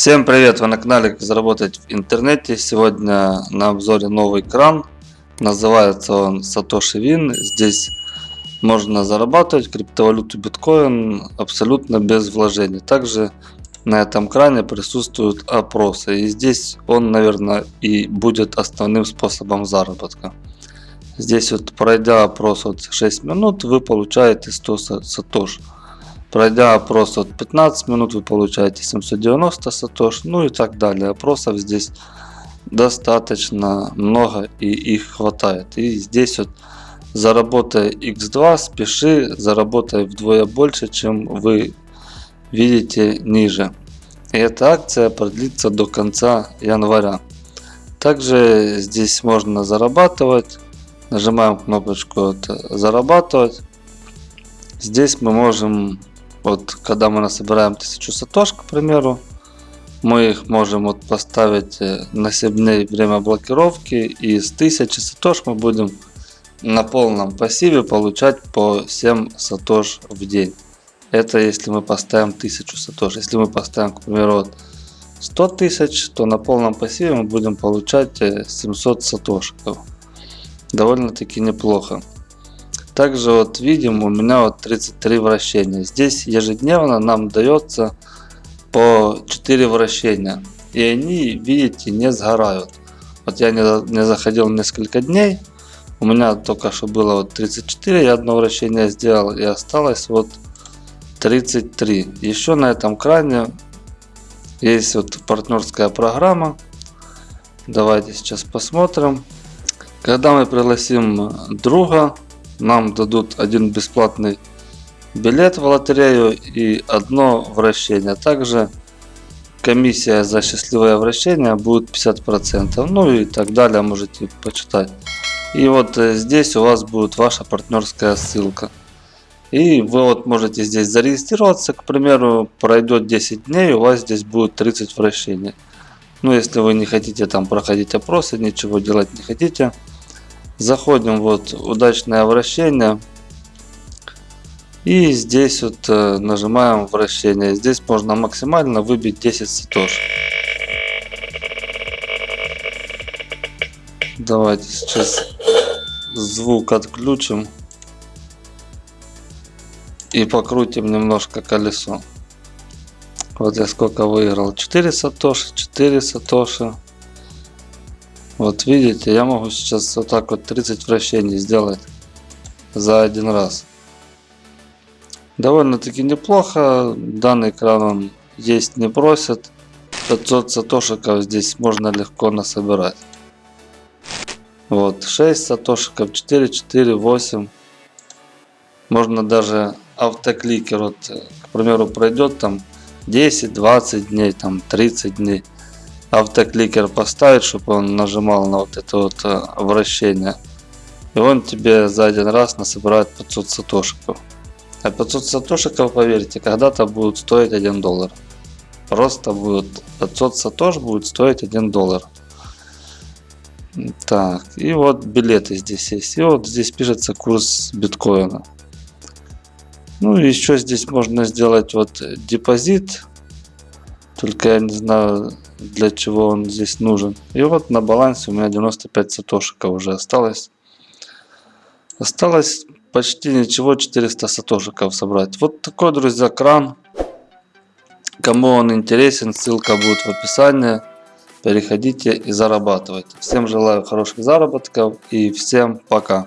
Всем привет! Вы на канале Как заработать в интернете. Сегодня на обзоре новый кран. Называется он Satoshi Win. Здесь можно зарабатывать криптовалюту биткоин абсолютно без вложений. Также на этом кране присутствуют опросы. И здесь он, наверное, и будет основным способом заработка. Здесь вот пройдя опрос вот 6 минут, вы получаете 100 сатош. Пройдя опрос от 15 минут, вы получаете 790 сатош, ну и так далее. Опросов здесь достаточно много и их хватает. И здесь вот заработай x2, спеши, заработай вдвое больше, чем вы видите ниже. И эта акция продлится до конца января. Также здесь можно зарабатывать. Нажимаем кнопочку зарабатывать. Здесь мы можем вот когда мы насобираем 1000 сатош, к примеру, мы их можем вот поставить э, на 7 дней время блокировки и с 1000 сатош мы будем на полном пассиве получать по 7 сатош в день. Это если мы поставим 1000 сатош. Если мы поставим, к примеру, вот 100 тысяч, то на полном пассиве мы будем получать 700 э, сатошков. Довольно-таки неплохо. Также вот видим у меня вот 33 вращения. Здесь ежедневно нам дается по 4 вращения. И они, видите, не сгорают. Вот я не, не заходил несколько дней. У меня только что было вот 34, я одно вращение сделал и осталось вот 33. Еще на этом кране есть вот партнерская программа. Давайте сейчас посмотрим. Когда мы пригласим друга, нам дадут один бесплатный билет в лотерею и одно вращение. Также комиссия за счастливое вращение будет 50%. Ну и так далее, можете почитать. И вот э, здесь у вас будет ваша партнерская ссылка. И вы вот можете здесь зарегистрироваться, к примеру, пройдет 10 дней, у вас здесь будет 30 вращений. Ну, если вы не хотите там проходить опросы, ничего делать не хотите, Заходим вот удачное вращение. И здесь вот э, нажимаем вращение. Здесь можно максимально выбить 10 сатош. Давайте сейчас звук отключим. И покрутим немножко колесо. Вот я сколько выиграл. 4 сатоши, 4 сатоши. Вот видите, я могу сейчас вот так вот 30 вращений сделать за один раз. Довольно-таки неплохо. Данный кран он есть не просит. 500 сатошиков здесь можно легко насобирать. Вот 6 сатошиков, 4, 4, 8. Можно даже автокликер, вот, к примеру, пройдет там 10, 20 дней, там 30 дней автокликер поставить, чтобы он нажимал на вот это вот э, вращение. И он тебе за один раз насобирает 500 сатошиков. А 500 сатошиков, поверьте, когда-то будут стоить 1 доллар. Просто будет 500 сатош будет стоить 1 доллар. Так, и вот билеты здесь есть. И вот здесь пишется курс биткоина. Ну и еще здесь можно сделать вот депозит. Только я не знаю, для чего он здесь нужен. И вот на балансе у меня 95 сатошиков уже осталось. Осталось почти ничего, 400 сатошиков собрать. Вот такой, друзья, кран. Кому он интересен, ссылка будет в описании. Переходите и зарабатывайте. Всем желаю хороших заработков и всем пока.